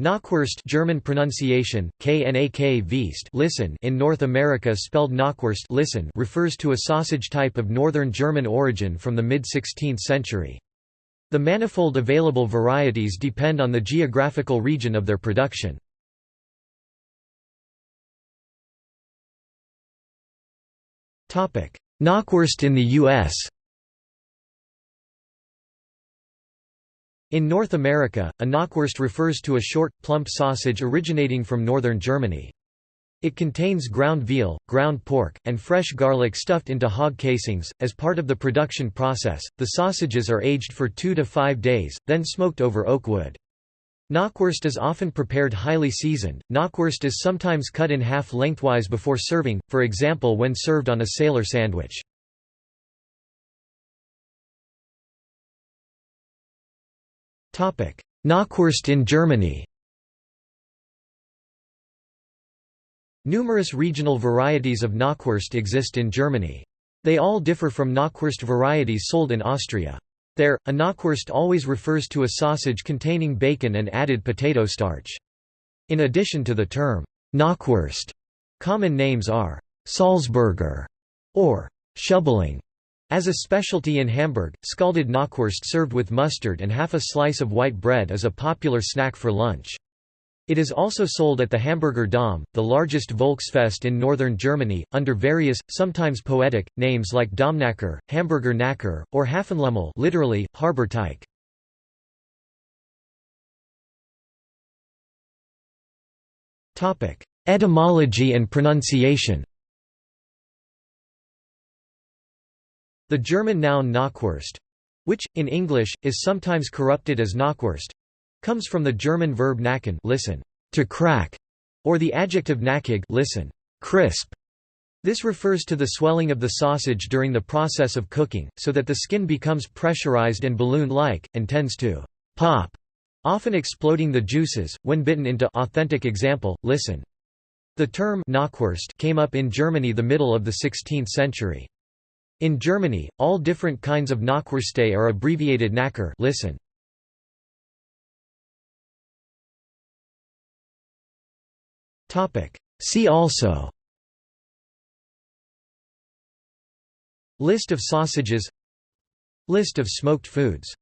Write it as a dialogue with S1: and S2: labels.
S1: Knackwurst German pronunciation, Knak listen in North America spelled Knockwurst listen refers to a sausage type of northern German origin from the mid-16th century. The manifold available varieties depend on the geographical region of their production. Knockwurst in the U.S. In North America, a knockwurst refers to a short, plump sausage originating from northern Germany. It contains ground veal, ground pork, and fresh garlic stuffed into hog casings. As part of the production process, the sausages are aged for two to five days, then smoked over oak wood. Knockwurst is often prepared highly seasoned. Knockwurst is sometimes cut in half lengthwise before serving, for example when served on a sailor sandwich. Knockwurst in Germany Numerous regional varieties of knockwurst exist in Germany. They all differ from knockwurst varieties sold in Austria. There, a knockwurst always refers to a sausage containing bacon and added potato starch. In addition to the term, knockwurst, common names are Salzburger or Schubbeling, as a specialty in Hamburg, scalded knockwurst served with mustard and half a slice of white bread is a popular snack for lunch. It is also sold at the Hamburger Dom, the largest Volksfest in northern Germany, under various, sometimes poetic, names like Domknacker, Hamburger Knacker, or Hafenlümmel literally, harbor tyke. Etymology and pronunciation The German noun Knackwurst which, in English, is sometimes corrupted as Knockwurst comes from the German verb knacken listen, to crack, or the adjective knackig listen, crisp. This refers to the swelling of the sausage during the process of cooking, so that the skin becomes pressurized and balloon-like, and tends to pop, often exploding the juices, when bitten into authentic example, listen. The term Knackwurst came up in Germany the middle of the 16th century. In Germany, all different kinds of Knackwürste are abbreviated Knacker listen. See also List of sausages List of smoked foods